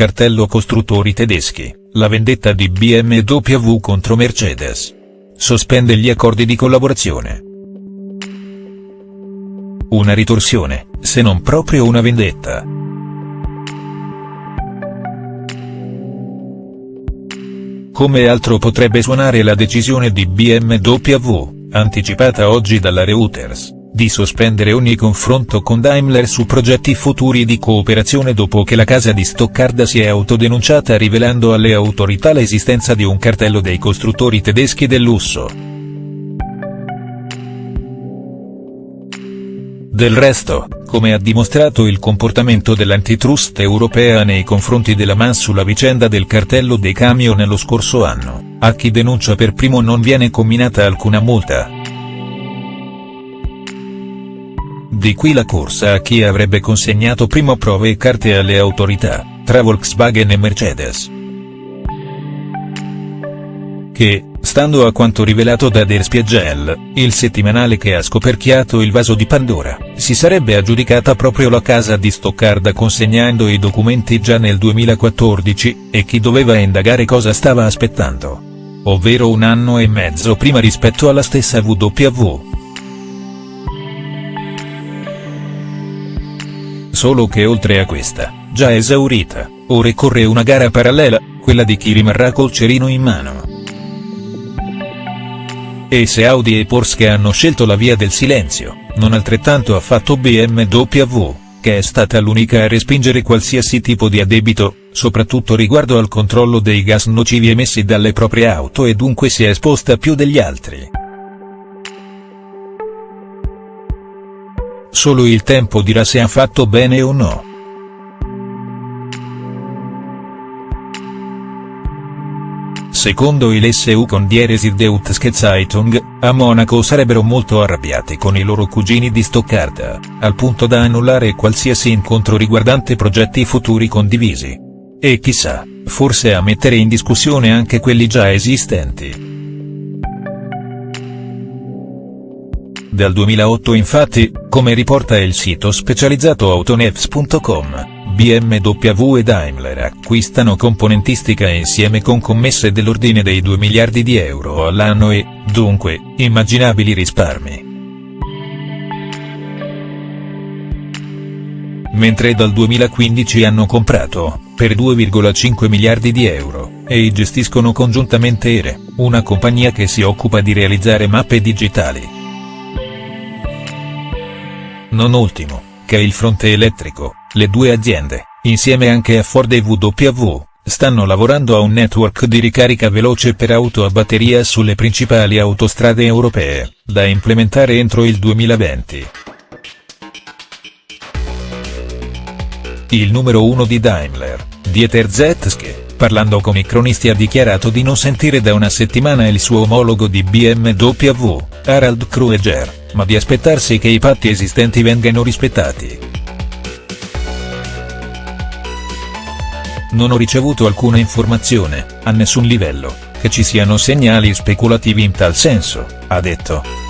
Cartello costruttori tedeschi, la vendetta di BMW contro Mercedes. Sospende gli accordi di collaborazione. Una ritorsione, se non proprio una vendetta. Come altro potrebbe suonare la decisione di BMW, anticipata oggi dalla Reuters, di sospendere ogni confronto con Daimler su progetti futuri di cooperazione dopo che la casa di Stoccarda si è autodenunciata rivelando alle autorità l'esistenza di un cartello dei costruttori tedeschi del lusso. Del resto, come ha dimostrato il comportamento dell'antitrust europea nei confronti della MAN sulla vicenda del cartello dei camion nello scorso anno, a chi denuncia per primo non viene comminata alcuna multa. Di qui la corsa a chi avrebbe consegnato primo prove e carte alle autorità, tra Volkswagen e Mercedes. Che, Stando a quanto rivelato da Der Spiegel, il settimanale che ha scoperchiato il vaso di Pandora, si sarebbe aggiudicata proprio la casa di Stoccarda consegnando i documenti già nel 2014, e chi doveva indagare cosa stava aspettando. Ovvero un anno e mezzo prima rispetto alla stessa WW. Solo che oltre a questa, già esaurita, ora corre una gara parallela, quella di chi rimarrà col cerino in mano. E se Audi e Porsche hanno scelto la via del silenzio, non altrettanto ha fatto BMW, che è stata l'unica a respingere qualsiasi tipo di addebito, soprattutto riguardo al controllo dei gas nocivi emessi dalle proprie auto e dunque si è esposta più degli altri. Solo il tempo dirà se ha fatto bene o no. Secondo il SU con Deutsche Zeitung, a Monaco sarebbero molto arrabbiati con i loro cugini di Stoccarda, al punto da annullare qualsiasi incontro riguardante progetti futuri condivisi. E chissà, forse a mettere in discussione anche quelli già esistenti. Dal 2008 infatti, come riporta il sito specializzato autonews.com, BMW e Daimler acquistano componentistica insieme con commesse dell'ordine dei 2 miliardi di euro all'anno e, dunque, immaginabili risparmi. Mentre dal 2015 hanno comprato, per 2,5 miliardi di euro, e gestiscono congiuntamente ERE, una compagnia che si occupa di realizzare mappe digitali. Non ultimo, che il fronte elettrico, le due aziende, insieme anche a Ford e WW, stanno lavorando a un network di ricarica veloce per auto a batteria sulle principali autostrade europee, da implementare entro il 2020. Il numero uno di Daimler, Dieter Zetske, parlando con i cronisti ha dichiarato di non sentire da una settimana il suo omologo di BMW, Harald Kreuger, ma di aspettarsi che i patti esistenti vengano rispettati. Non ho ricevuto alcuna informazione, a nessun livello, che ci siano segnali speculativi in tal senso, ha detto.